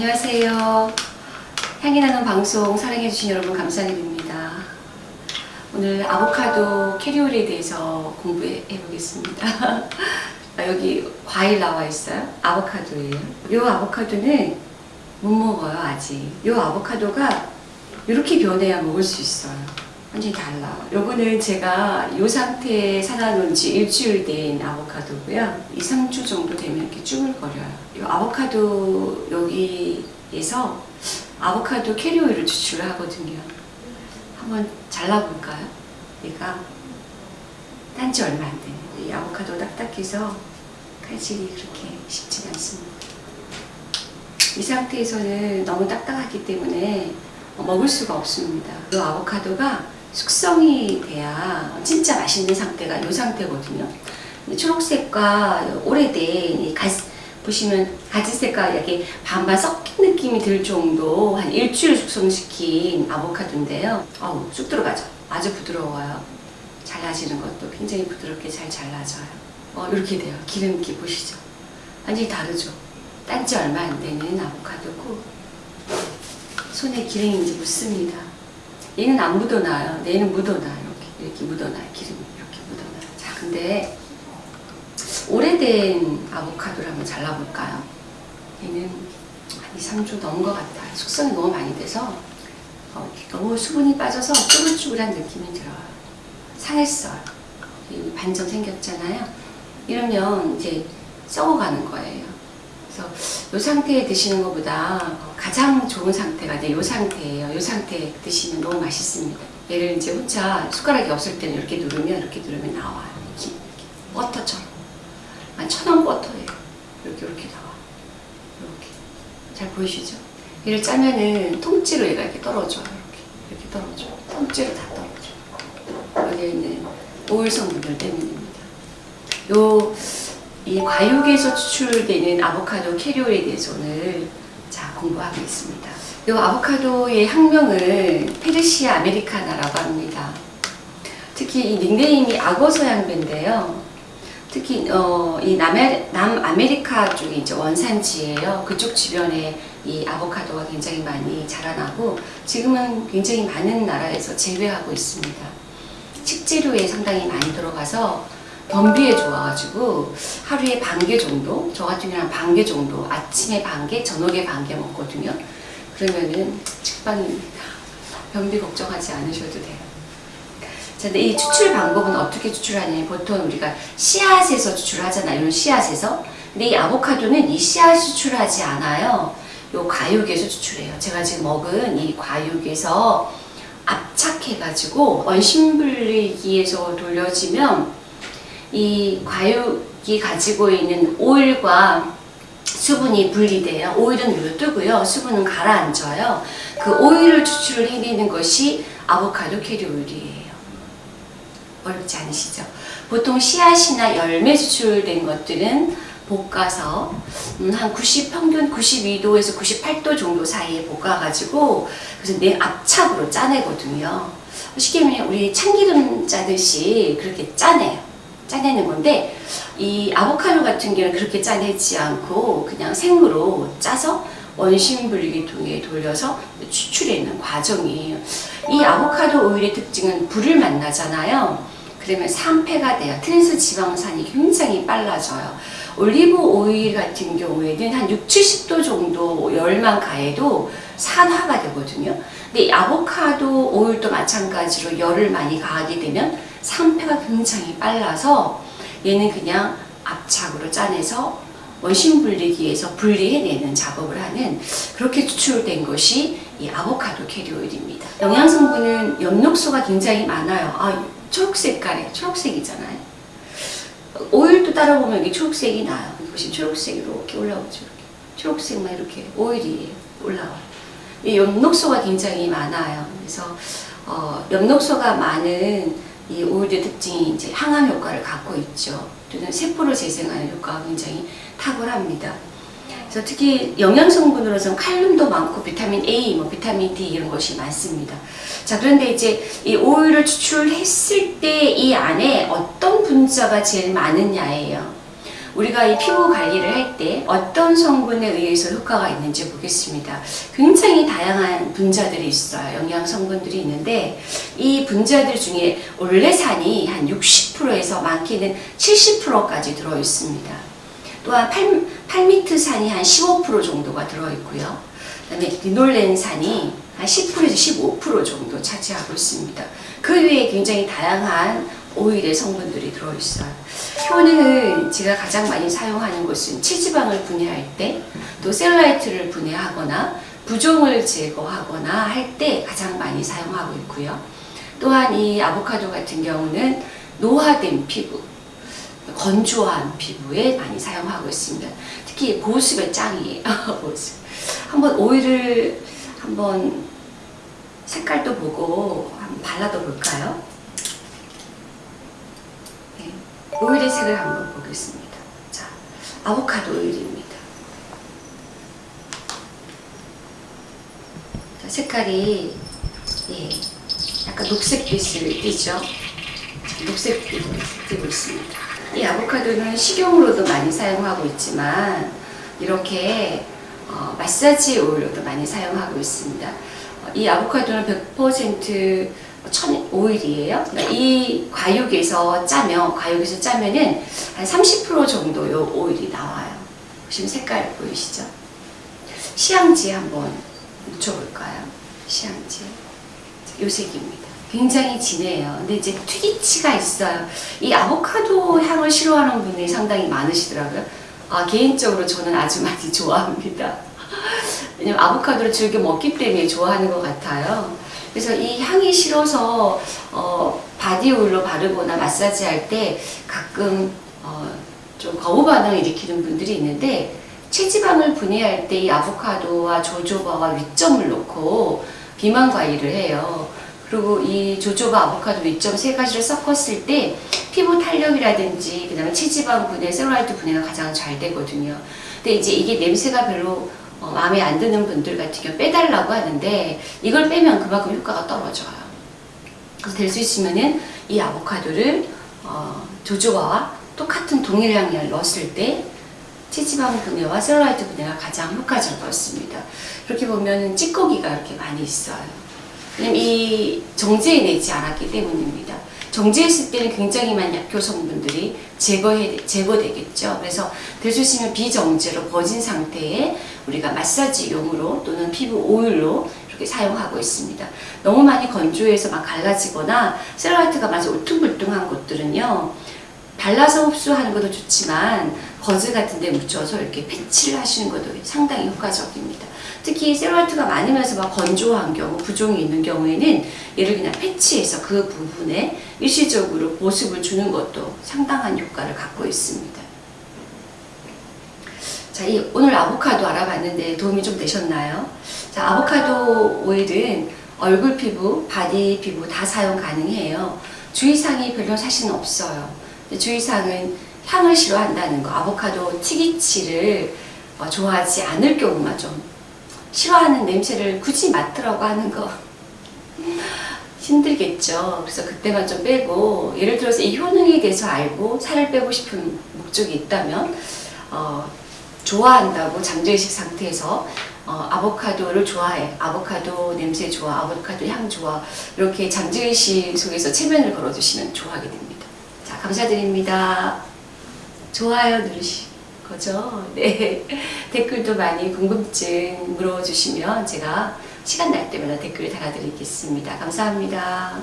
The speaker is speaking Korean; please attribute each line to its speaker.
Speaker 1: 안녕하세요. 향이 나는 방송 사랑해주신 여러분 감사드립니다. 오늘 아보카도 캐리올에 대해서 공부해 보겠습니다. 여기 과일 나와 있어요. 아보카도예요. 이 아보카도는 못 먹어요 아직. 이 아보카도가 이렇게 변해야 먹을 수 있어요. 완전히 달라. 요거는 제가 이 상태에 사놔놓은 지 일주일 된 아보카도고요. 2, 3주 정도 되면 이렇게 쭈글거려요. 이 아보카도 여기에서 아보카도 캐리오일을 추출을 하거든요. 한번 잘라볼까요? 얘가 딴지 얼마 안 돼요. 이 아보카도 딱딱해서 칼질이 그렇게 쉽지 않습니다. 이 상태에서는 너무 딱딱하기 때문에 먹을 수가 없습니다. 이 아보카도가 숙성이 돼야 진짜 맛있는 상태가 이 상태거든요. 초록색과 오래된 가, 보시면 가지색과 이렇게 반반 섞인 느낌이 들 정도 한 일주일 숙성시킨 아보카도인데요. 어우 쑥 들어가죠. 아주 부드러워요. 잘라지는 것도 굉장히 부드럽게 잘 잘라져요. 어, 이렇게 돼요. 기름기 보시죠. 완전히 다르죠. 딴지 얼마 안 되는 아보카도고 손에 기름이 이제 묻습니다. 얘는 안 묻어나요. 얘는 묻어나요. 이렇게, 이렇게 묻어나요. 기름이 이렇게 묻어나요. 자, 근데 오래된 아보카도를 한번 잘라볼까요? 얘는 한 2, 3주 넘은 것 같아요. 숙성이 너무 많이 돼서 어, 너무 수분이 빠져서 쭈글쭈글한 느낌이 들어요. 상했어요. 반점 생겼잖아요. 이러면 이제 썩어가는 거예요. 이 상태에 드시는 것보다 가장 좋은 상태가 이 상태예요. 이 상태에 드시면 너무 맛있습니다. 얘를 이제 혼자 숟가락이 없을 때는 이렇게 누르면 이렇게 누르면 나와요. 이렇게, 이렇게. 버터처럼. 한 천원 버터예요. 이렇게 이렇게 나와. 이렇게 잘 보이시죠? 얘를 짜면은 통째로 얘가 이렇게 떨어져요. 이렇게 이렇게 떨어져. 통째로 다 떨어져. 여기에 있는 오일 성분들 때문입니다. 요 이 과육에서 추출되는 아보카도 캐리올에 대해서 오늘 자 공부하겠습니다. 이 아보카도의 학명을 페르시아 아메리카나라고 합니다. 특히 이 닉네임이 악어 서양배인데요. 특히 어, 이 남에, 남아메리카 쪽이 이제 원산지예요. 그쪽 주변에 이 아보카도가 굉장히 많이 자라나고 지금은 굉장히 많은 나라에서 재배하고 있습니다. 식재료에 상당히 많이 들어가서 변비에 좋아가지고 하루에 반 개 정도, 저 같은 경우는 반 개 정도, 아침에 반 개, 저녁에 반 개 먹거든요. 그러면은 직방입니다. 변비 걱정하지 않으셔도 돼요. 자, 근데 이 추출 방법은 어떻게 추출하냐면 보통 우리가 씨앗에서 추출하잖아요. 이런 씨앗에서. 근데 이 아보카도는 이 씨앗 추출하지 않아요. 요 과육에서 추출해요. 제가 지금 먹은 이 과육에서 압착해가지고 원심분리기에서 돌려지면 이 과육이 가지고 있는 오일과 수분이 분리돼요. 오일은 눌러뜨고요. 수분은 가라앉아요. 그 오일을 추출을 해내는 것이 아보카도 캐리오일이에요. 어렵지 않으시죠? 보통 씨앗이나 열매 추출된 것들은 볶아서 음, 한90 평균 92도에서 98도 정도 사이에 볶아가지고 그래서 내 압착으로 짜내거든요. 쉽게 말하면 우리 참기름 짜듯이 그렇게 짜내요. 짜내는 건데 이 아보카도 같은 경우는 그렇게 짜내지 않고 그냥 생으로 짜서 원심 분리기통에 돌려서 추출해내는 과정이에요. 이 아보카도 오일의 특징은 불을 만나잖아요. 그러면 산패가 돼요. 트랜스 지방산이 굉장히 빨라져요. 올리브 오일 같은 경우에는 한 6, 70도 정도 열만 가해도 산화가 되거든요. 근데 아보카도 오일도 마찬가지로 열을 많이 가하게 되면 산패가 굉장히 빨라서 얘는 그냥 압착으로 짜내서 원심 분리기에서 분리해내는 작업을 하는 그렇게 추출된 것이 이 아보카도 캐리오일입니다. 영양 성분은 엽록소가 굉장히 많아요. 아, 초록색깔에 초록색이잖아요. 오일도 따라 보면 여기 초록색이 나요. 보시면 초록색이 이렇게 올라오죠. 이렇게. 초록색만 이렇게 오일이 올라와요. 이 엽록소가 굉장히 많아요. 그래서 어, 엽록소가 많은 이 오일의 특징이 이제 항암 효과를 갖고 있죠. 또는 세포를 재생하는 효과가 굉장히 탁월합니다. 그래서 특히 영양 성분으로서는 칼륨도 많고 비타민 A, 뭐 비타민 D 이런 것이 많습니다. 자 그런데 이제 이 오일을 추출했을 때 이 안에 어떤 분자가 제일 많으냐예요. 우리가 이 피부 관리를 할 때 어떤 성분에 의해서 효과가 있는지 보겠습니다. 굉장히 다양한 분자들이 있어요. 영양 성분들이 있는데 이 분자들 중에 올레산이 한 60%에서 많게는 70%까지 들어 있습니다. 또한 팔, 팔미트산이 한 15% 정도가 들어 있고요. 그다음에 리놀렌산이 한 10%에서 15% 정도 차지하고 있습니다. 그 외에 굉장히 다양한 오일의 성분들이 들어있어요. 효능은 제가 가장 많이 사용하는 것은 체지방을 분해할 때, 또 셀라이트를 분해하거나 부종을 제거하거나 할 때 가장 많이 사용하고 있고요. 또한 이 아보카도 같은 경우는 노화된 피부, 건조한 피부에 많이 사용하고 있습니다. 특히 보습의 짱이에요. 보습. 한번 오일을 한번 색깔도 보고 한번 발라도 볼까요? 네. 오일의 색을 한번 보겠습니다. 자, 아보카도 오일입니다. 자, 색깔이 예, 약간 녹색빛을 띠죠. 녹색빛을 띠고 있습니다. 이 아보카도는 식용으로도 많이 사용하고 있지만 이렇게 어, 마사지 오일로도 많이 사용하고 있습니다. 어, 이 아보카도는 100% 천 오일이에요. 그러니까 이 과육에서 짜면 과육에서 짜면은 한 30% 정도 요 오일이 나와요. 보시면 색깔 보이시죠? 시향지 한번 묻혀볼까요? 시향지 요 색입니다. 굉장히 진해요. 근데 이제 튀기치가 있어요. 이 아보카도 향을 싫어하는 분이 상당히 많으시더라고요. 아, 개인적으로 저는 아주 많이 좋아합니다. 왜냐면 아보카도를 즐겨 먹기 때문에 좋아하는 것 같아요. 그래서 이 향이 싫어서 어, body 오일로 바르거나 마사지 할 때 가끔 어, 좀 거부 반응을 일으키는 분들이 있는데 체지방을 분해할 때 이 아보카도와 조조바와 위점을 놓고 비만 관리를 해요. 그리고 이 조조바 아보카도 위점 세 가지를 섞었을 때 피부 탄력이라든지 그다음에 체지방 분해, 셀룰라이트 분해가 가장 잘 되거든요. 근데 이제 이게 냄새가 별로 어, 마음에 안 드는 분들 같은 경우 빼달라고 하는데 이걸 빼면 그만큼 효과가 떨어져요. 그래서 될 수 있으면은 이 아보카도를 어, 조조바와 똑같은 동일량을 넣었을 때 체지방 분해와 셀룰라이트 분해가 가장 효과적이었습니다. 그렇게 보면 찌꺼기가 이렇게 많이 있어요. 이 정제해 내지 않았기 때문입니다. 정제했을 때는 굉장히 많은 약효 성분들이 제거해, 제거되겠죠. 그래서 될 수 있으면 비정제로 버진 상태에 우리가 마사지용으로 또는 피부 오일로 이렇게 사용하고 있습니다. 너무 많이 건조해서 막 갈라지거나 셀룰라이트가 마치 울퉁불퉁한 곳들은요. 발라서 흡수하는 것도 좋지만 거즈 같은 데 묻혀서 이렇게 패치를 하시는 것도 상당히 효과적입니다. 특히 셀룰라이트가 많으면서 막 건조한 경우, 부종이 있는 경우에는 얘를 그냥 패치해서 그 부분에 일시적으로 보습을 주는 것도 상당한 효과를 갖고 있습니다. 자, 이 오늘 아보카도 알아봤는데 도움이 좀 되셨나요? 자, 아보카도 오일은 얼굴 피부, body 피부 다 사용 가능해요. 주의사항이 별로 사실은 없어요. 주의사항은 향을 싫어한다는 거, 아보카도 특이취를 어, 좋아하지 않을 경우만 좀 싫어하는 냄새를 굳이 맡으라고 하는 거 힘들겠죠. 그래서 그때만 좀 빼고 예를 들어서 이 효능에 대해서 알고 살을 빼고 싶은 목적이 있다면 어, 좋아한다고 잠재의식 상태에서 어, 아보카도를 좋아해. 아보카도 냄새 좋아. 아보카도 향 좋아. 이렇게 잠재의식 속에서 체면을 걸어주시면 좋아하게 됩니다. 자, 감사드립니다. 좋아요 누르시 거죠. 네. 댓글도 많이 궁금증 물어주시면 제가 시간 날 때마다 댓글을 달아드리겠습니다. 감사합니다.